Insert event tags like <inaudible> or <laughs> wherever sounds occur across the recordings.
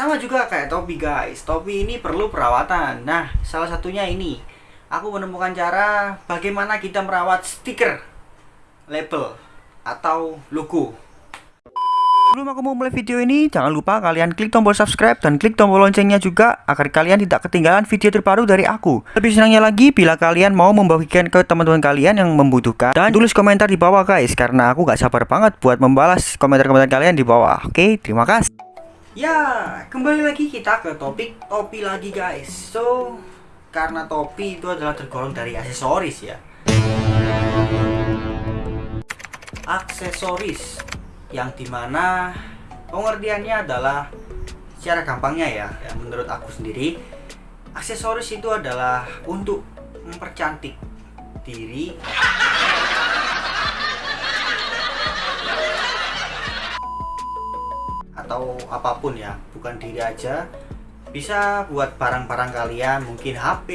sama juga kayak topi guys topi ini perlu perawatan nah salah satunya ini aku menemukan cara bagaimana kita merawat stiker label atau logo Sebelum aku mau mulai video ini, jangan lupa kalian klik tombol subscribe dan klik tombol loncengnya juga agar kalian tidak ketinggalan video terbaru dari aku. Lebih senangnya lagi bila kalian mau membagikan ke teman-teman kalian yang membutuhkan dan tulis komentar di bawah guys karena aku gak sabar banget buat membalas komentar-komentar kalian di bawah. Oke, terima kasih. Ya, kembali lagi kita ke topik topi lagi guys. So, karena topi itu adalah tergolong dari aksesoris ya. Aksesoris yang di mana pengertiannya adalah secara gampangnya ya, ya menurut aku sendiri aksesoris itu adalah untuk mempercantik diri atau apa pun ya bukan diri aja bisa buat barang-barang kalian mungkin HP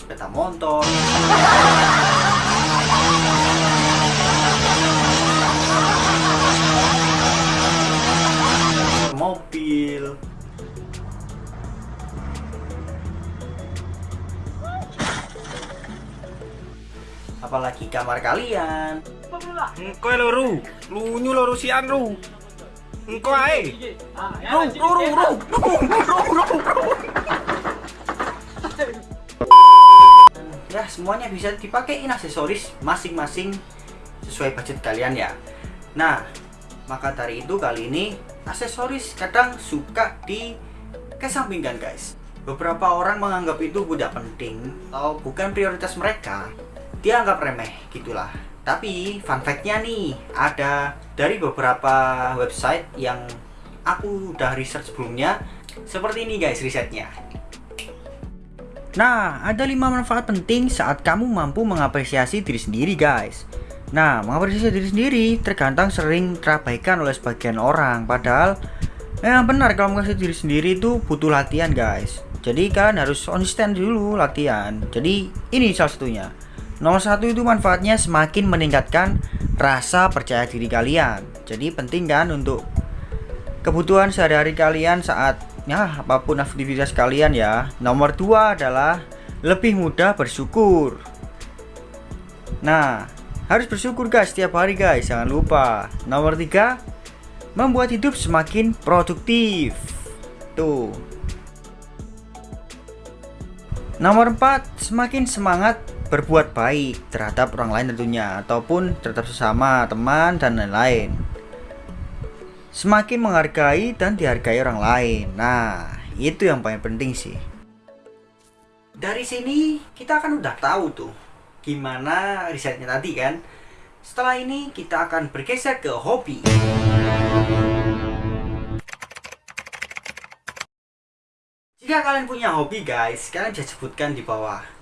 sepeda motor apalagi kamar kalian. Engko loro, lunyu loro sian ru. Engko ae. Ru, ru, ru, ru, ru, ru, ru. ya semuanya bisa dipakein aksesoris masing-masing sesuai budget kalian ya. Nah maka dari itu kali ini aksesoris kadang suka dikesampingkan guys. Beberapa orang menganggap itu tidak penting atau bukan prioritas mereka dia anggap remeh gitulah tapi fun fact-nya nih ada dari beberapa website yang aku udah research sebelumnya seperti ini guys risetnya Nah, ada 5 manfaat penting saat kamu mampu mengapresiasi diri sendiri, guys. Nah, mengapresiasi diri sendiri tergantung sering terabaikan oleh sebagian orang. Padahal, memang benar kalau mengapresiasi diri sendiri itu butuh latihan, guys. Jadi kalian harus konsisten dulu latihan. Jadi ini salah satunya. Nomor satu itu manfaatnya semakin meningkatkan rasa percaya diri kalian. Jadi penting kan untuk kebutuhan sehari-hari kalian saat ya apa pun aktivitas kalian ya. Nomor dua adalah lebih mudah bersyukur. Nah harus bersyukur guys setiap hari guys jangan lupa. Nomor tiga membuat hidup semakin produktif. Tuh. Nomor empat semakin semangat berbuat baik terhadap orang lain tentunya ataupun terhadap sesama teman dan lain-lain semakin menghargai dan dihargai orang lain. Nah, itu yang paling penting sih. Dari sini kita akan udah tahu tuh gimana risetnya tadi kan. Setelah ini kita akan bergeser ke hobi. Jika kalian punya hobi guys, kalian bisa sebutkan di bawah.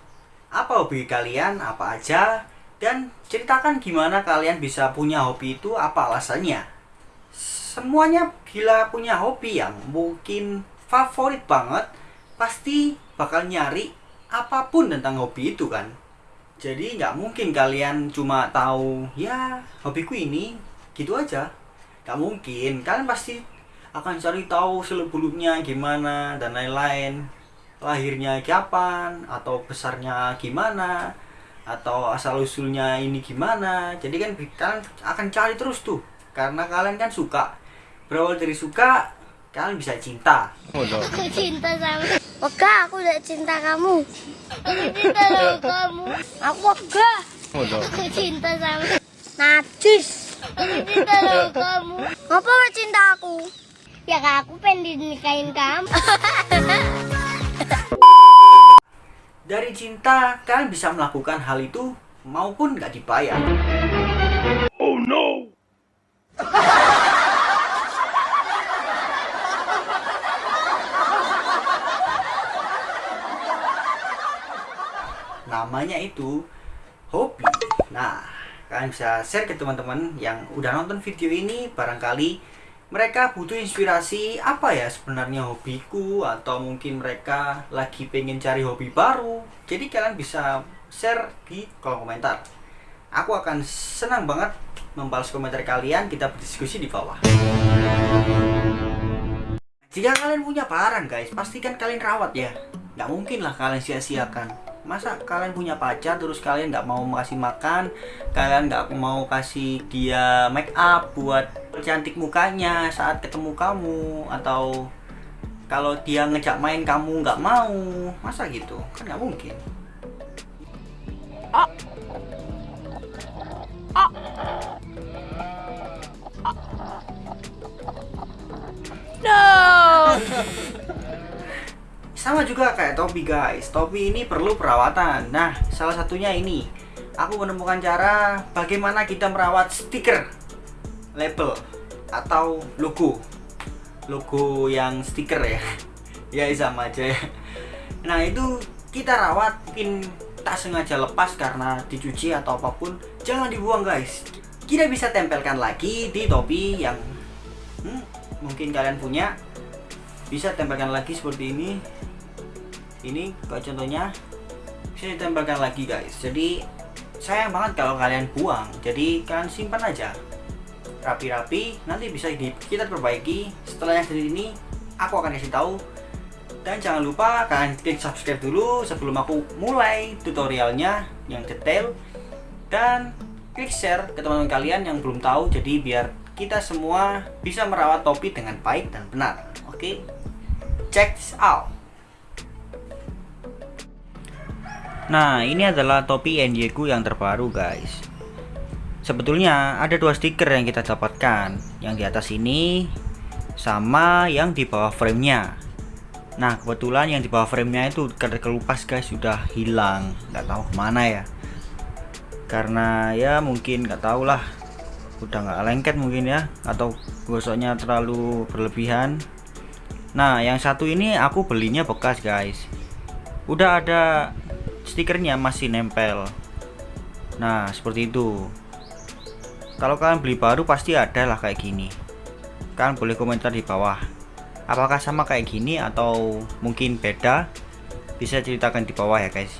Apa hobi kalian, apa aja, dan ceritakan gimana kalian bisa punya hobi itu, apa alasannya. Semuanya bila punya hobi yang mungkin favorit banget pasti bakal nyari apa pun tentang hobi itu kan. Jadi nggak mungkin kalian cuma tahu ya hobiku ini gitu aja. Nggak mungkin. Kalian pasti akan cari tahu seluk beluknya gimana dan lain-lain lahirnya kapan atau besarnya gimana atau asal usulnya ini gimana jadi kan kalian akan cari terus tuh karena kalian kan suka berawal dari suka kalian bisa cinta aku cinta sama Oke, aku udah cinta kamu. Aku cinta sama <laughs> kamu. Aku Oga. Aku cinta sama Najis. Aku cinta sama <laughs> kamu. Ngapa cinta aku? Ya aku pengen dinikahin kamu. <laughs> dari cinta kalian bisa melakukan hal itu maupun gak dibayar Oh no. namanya itu hobi nah kalian bisa share ke teman-teman yang udah nonton video ini barangkali mereka butuh inspirasi apa ya sebenarnya hobiku? Atau mungkin mereka lagi pengen cari hobi baru? Jadi kalian bisa share di kolom komentar. Aku akan senang banget membalas komentar kalian. Kita berdiskusi di bawah. Jika kalian punya barang guys pastikan kalian rawat ya. Nggak mungkin lah kalian sia-siakan masa kalian punya pacar terus kalian nggak mau kasih makan? Kalian nggak mau kasih dia make up buat cantik mukanya saat ketemu kamu? Atau kalau dia ngejak main kamu nggak mau? Masa gitu? Kan nggak mungkin. No. Sama juga kayak topi guys. Topi ini perlu perawatan. Nah salah satunya ini. Aku menemukan cara bagaimana kita merawat stiker label atau logo. Logo yang stiker ya. <laughs> Ya sama aja ya. Nah itu kita rawat mungkin tak sengaja lepas karena dicuci atau apa pun. Jangan dibuang guys. Kita bisa tempelkan lagi di topi yang hmm, mungkin kalian punya. Bisa tempelkan lagi seperti ini ini kayak contohnya bisa ditempelkan lagi guys. Jadi sayang banget kalau kalian buang. Jadi kalian simpan aja. Rapi-rapi nanti bisa di, kita perbaiki setelah yang dari ini aku akan kasih tahu. Dan jangan lupa kalian klik subscribe dulu sebelum aku mulai tutorialnya yang detail. Dan klik share ke teman-teman kalian yang belum tahu jadi biar kita semua bisa merawat topi dengan baik dan benar. Oke? Check this out Nah, ini adalah topi NY yang terbaru, guys. Sebetulnya ada dua stiker yang kita dapatkan, yang di atas ini sama yang di bawah framenya. Nah, kebetulan yang di bawah framenya itu karena kelupas, guys, sudah hilang, nggak tahu ke mana ya. Karena ya mungkin nggak tahu lah, udah nggak lengket mungkin ya, atau gosoknya terlalu berlebihan. Nah, yang satu ini aku belinya bekas, guys. Udah ada stikernya masih nempel. Nah seperti itu. Kalau kalian beli baru pasti ada lah kayak gini. Kalian boleh komentar di bawah. Apakah sama kayak gini atau mungkin beda? Bisa ceritakan di bawah ya guys.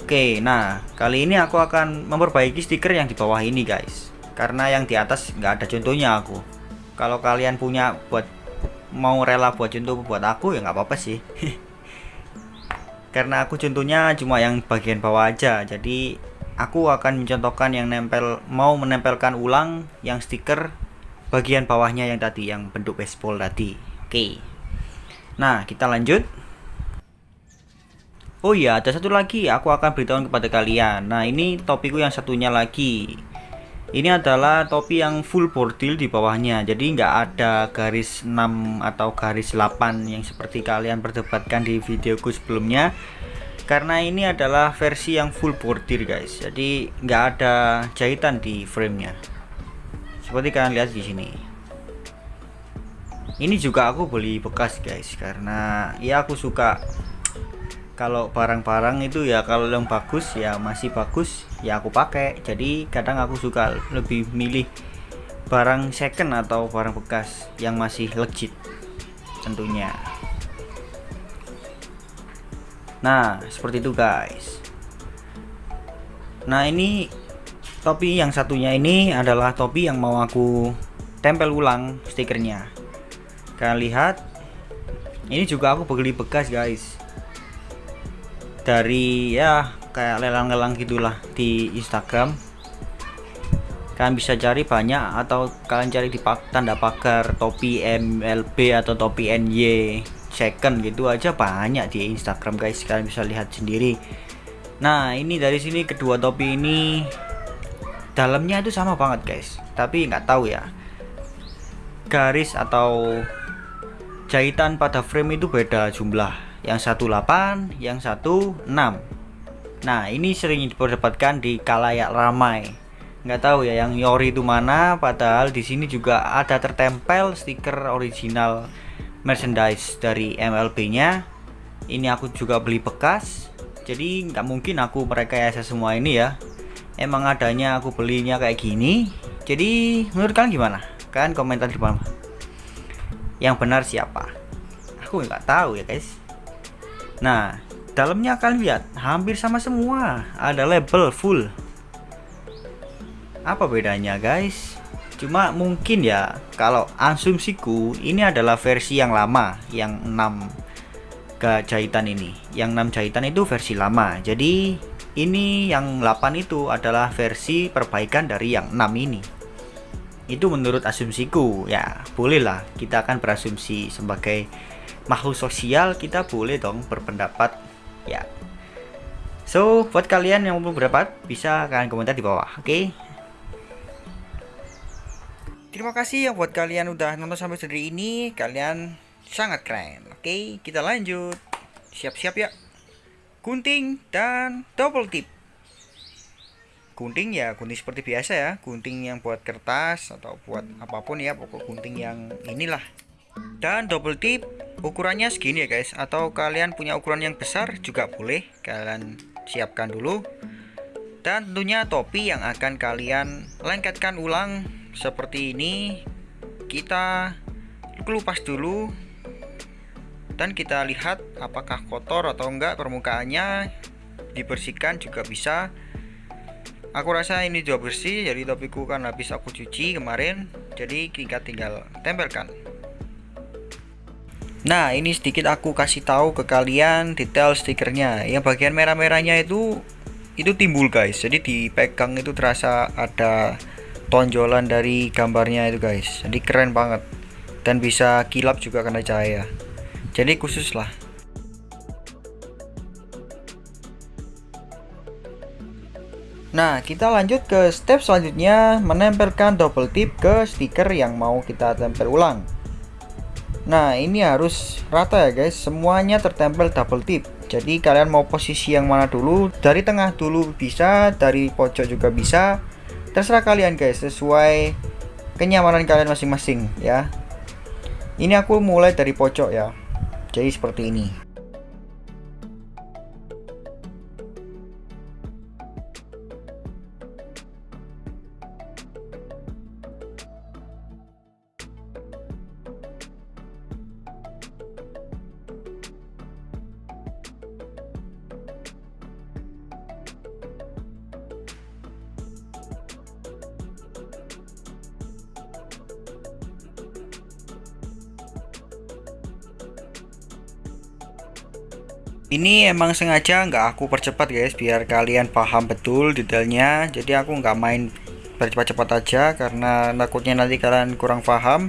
Oke nah kali ini aku akan memperbaiki stiker yang di bawah ini guys. Karena yang di atas nggak ada contohnya aku. Kalau kalian punya buat mau rela buat contoh buat aku ya nggak apa-apa sih <laughs> karena aku contohnya cuma yang bagian bawah aja. Jadi aku akan mencontohkan yang nempel mau menempelkan ulang yang stiker bagian bawahnya yang tadi yang bentuk baseball tadi. Oke. Nah kita lanjut. Oh iya, ada satu lagi. Aku akan beritahu kepada kalian. Nah, ini topiku yang satunya lagi. Ini adalah topi yang full bordil di bawahnya. Jadi nggak ada garis 6 atau garis 8 yang seperti kalian perdebatkan di videoku sebelumnya. Karena ini adalah versi yang full bordir guys. Jadi nggak ada jahitan di framenya. Seperti kalian lihat di sini. Ini juga aku beli bekas guys karena ya aku suka kalau barang-barang itu ya kalau yang bagus ya masih bagus ya aku pakai. Jadi kadang aku suka lebih milih barang second atau barang bekas yang masih legit tentunya. Nah seperti itu guys. Nah ini topi yang satunya ini adalah topi yang mau aku tempel ulang stikernya. Kalian lihat ini juga aku beli bekas guys dari ya kayak lelang-lelang gitulah di Instagram. Kalian bisa cari banyak atau kalian cari di tanda pagar topi MLB atau topi NY second gitu aja banyak di Instagram guys. Kalian bisa lihat sendiri. Nah ini dari sini kedua topi ini dalamnya itu sama banget guys. Tapi nggak tahu ya. Garis atau jahitan pada frame itu beda jumlah yang satu 8 yang satu 6 nah ini sering diperdebatkan di kalayak ramai. Nggak tahu ya yang Yori itu mana padahal di sini juga ada tertempel stiker original merchandise dari MLB nya ini aku juga beli bekas jadi nggak mungkin aku merekayasa semua ini ya. Emang adanya aku belinya kayak gini. Jadi menurut kalian gimana? Kan komentar di bawah. Yang benar siapa? Aku nggak tahu ya guys Nah, dalamnya kalian lihat hampir sama semua. Ada label full. apa bedanya guys? Cuma mungkin ya kalau asumsiku ini adalah versi yang lama yang 6 ke jahitan ini. Yang 6 jahitan itu versi lama. Jadi ini yang 8 itu adalah versi perbaikan dari yang 6 ini. Itu menurut asumsiku. Ya bolehlah. Kita akan berasumsi sebagai makhluk sosial kita boleh dong berpendapat ya so buat kalian yang mau berpendapat bisa kalian komentar di bawah oke okay? Terima kasih yang buat kalian udah nonton sampai sejauh ini. Kalian sangat keren. Oke, kita lanjut. Siap-siap ya. Gunting dan double tip. Gunting ya, gunting seperti biasa ya. Gunting yang buat kertas atau buat apa pun ya, pokok gunting yang inilah. Dan double tip ukurannya segini ya guys. Atau kalian punya ukuran yang besar juga boleh. Kalian siapkan dulu. Dan tentunya topi yang akan kalian lengketkan ulang seperti ini kita kelupas dulu dan kita lihat apakah kotor atau enggak permukaannya dibersihkan juga bisa aku rasa ini juga bersih jadi topiku kan habis aku cuci kemarin jadi kita tinggal tempelkan nah ini sedikit aku kasih tahu ke kalian detail stikernya. Yang bagian merah-merahnya itu itu timbul guys. Jadi dipegang itu terasa ada tonjolan dari gambarnya itu guys. Jadi keren banget. Dan bisa kilap juga karena cahaya. Jadi khusus lah. Nah, kita lanjut ke step selanjutnya menempelkan double tip ke stiker yang mau kita tempel ulang. Nah, ini harus rata ya guys, semuanya tertempel double tip. Jadi kalian mau posisi yang mana dulu? Dari tengah dulu bisa, dari pojok juga bisa terserah kalian guys sesuai kenyamanan kalian masing-masing ya ini aku mulai dari pojok ya jadi seperti ini ini emang sengaja nggak aku percepat guys biar kalian paham betul detailnya. Jadi aku nggak main bercepat-cepat aja karena takutnya nanti kalian kurang paham.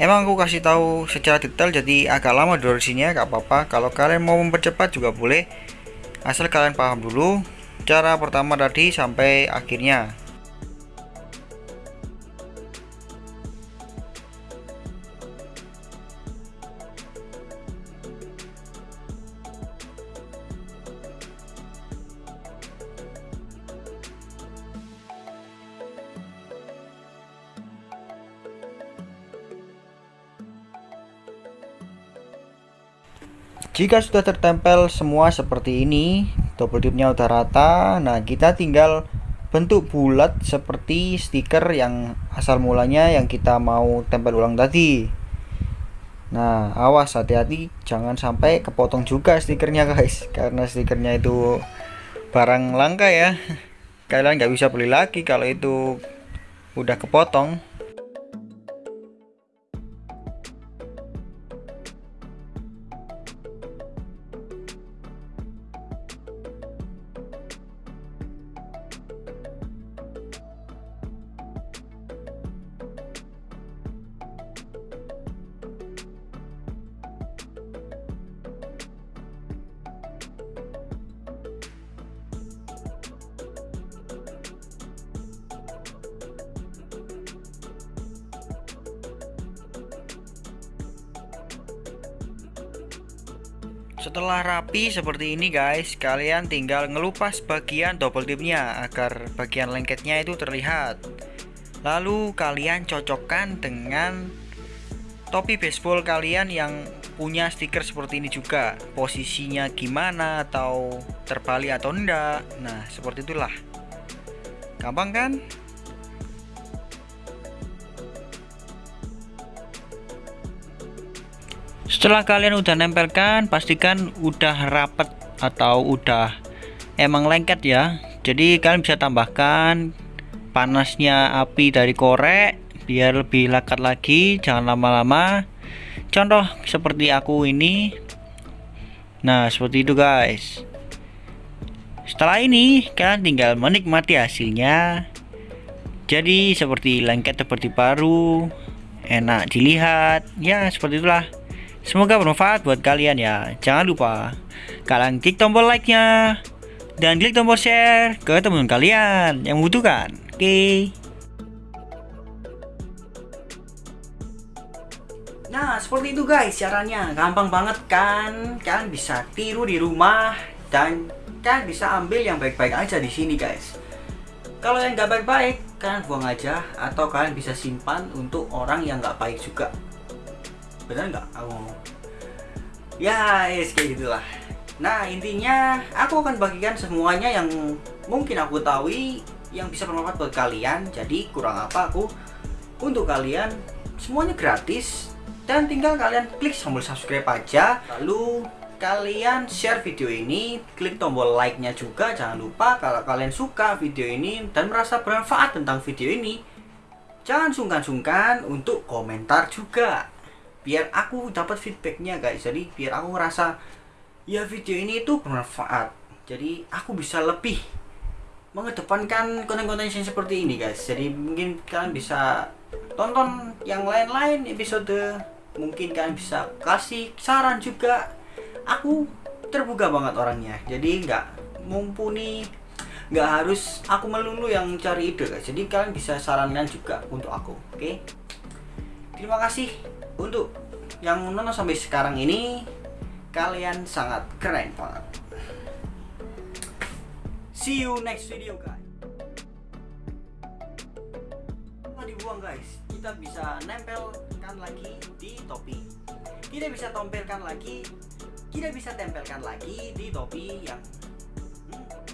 Emang aku kasih tahu secara detail jadi agak lama durasinya nggak apa-apa. Kalau kalian mau mempercepat juga boleh asal kalian paham dulu cara pertama tadi sampai akhirnya Jika sudah tertempel semua seperti ini, double tipnya udah rata. Nah, kita tinggal bentuk bulat seperti stiker yang asal mulanya yang kita mau tempel ulang tadi. Nah, awas hati-hati jangan sampai kepotong juga stikernya guys, karena stikernya itu barang langka ya. Kalian nggak bisa beli lagi kalau itu udah kepotong. Setelah rapi seperti ini guys, kalian tinggal ngelupas bagian double tipnya agar bagian lengketnya itu terlihat. Lalu kalian cocokkan dengan topi baseball kalian yang punya stiker seperti ini juga. Posisinya gimana atau terbalik atau enggak. Nah, seperti itulah. Gampang kan? Setelah kalian udah nempelkan pastikan udah rapet atau udah emang lengket ya. Jadi kalian bisa tambahkan panasnya api dari korek biar lebih lekat lagi jangan lama-lama. Contoh seperti aku ini. Nah seperti itu guys. Setelah ini kalian tinggal menikmati hasilnya. Jadi seperti lengket seperti baru enak dilihat. Ya seperti itulah semoga bermanfaat buat kalian ya jangan lupa kalian klik tombol like nya dan klik tombol share ke teman kalian yang membutuhkan oke okay. Nah, seperti itu guys caranya. Gampang banget kan? Kalian bisa tiru di rumah dan kalian bisa ambil yang baik-baik aja di sini guys. Kalau yang nggak baik-baik, kalian buang aja atau kalian bisa simpan untuk orang yang nggak baik juga. Benar nggak? Aku ngomong. Ya, yes, kayak gitulah. Nah, intinya aku akan bagikan semuanya yang mungkin aku tahu yang bisa bermanfaat buat kalian. Jadi, kurang apa aku untuk kalian semuanya gratis dan tinggal kalian klik tombol subscribe aja lalu kalian share video ini klik tombol like nya juga jangan lupa kalau kalian suka video ini dan merasa bermanfaat tentang video ini jangan sungkan-sungkan untuk komentar juga biar aku dapat feedbacknya guys. Jadi biar aku ngerasa ya video ini itu bermanfaat. Jadi aku bisa lebih mengedepankan konten-konten yang seperti ini guys. Jadi mungkin kalian bisa tonton yang lain-lain episode. Mungkin kalian bisa kasih saran juga. Aku terbuka banget orangnya. Jadi nggak mumpuni nggak harus aku melulu yang cari ide guys. Jadi kalian bisa sarankan juga untuk aku oke? Okay? terima kasih untuk yang nonton sampai sekarang ini kalian sangat keren banget. See you next video guys. Dibuang guys kita bisa nempelkan lagi di topi. Kita bisa tempelkan lagi kita bisa tempelkan lagi di topi yang